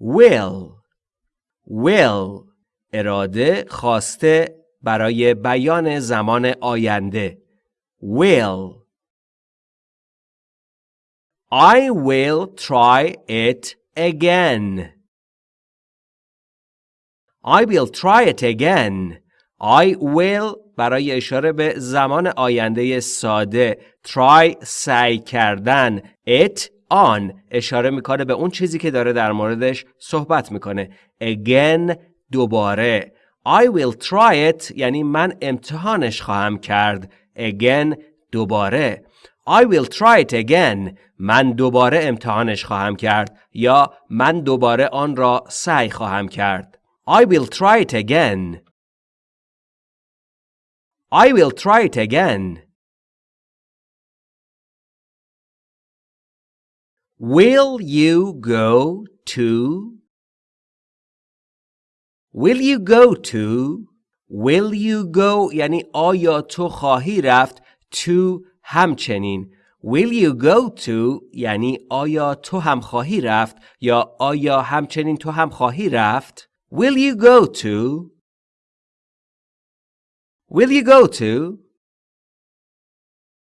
will. Will اراده خواسته برای بیان زمان آینده. Will. I will try it again. I will try it again. I will برای اشاره به زمان آینده ساده try سعی کردن it on اشاره می‌کنه به اون چیزی که داره در موردش صحبت می‌کنه. Again دوباره. I will try it یعنی من امتحانش خواهم کرد. Again دوباره. I will try it again من دوباره امتحانش خواهم کرد. یا من دوباره آن را سعی خواهم کرد. I will try it again. I will try it again. Will you go to? Will you go to? Will you go یعنی آیا تو خواهی رفت to همچنین Will you go to یعنی آیا تو هم خواهی رفت یا آیا همچنین تو هم خواهی رفت Will you go to Will you go to?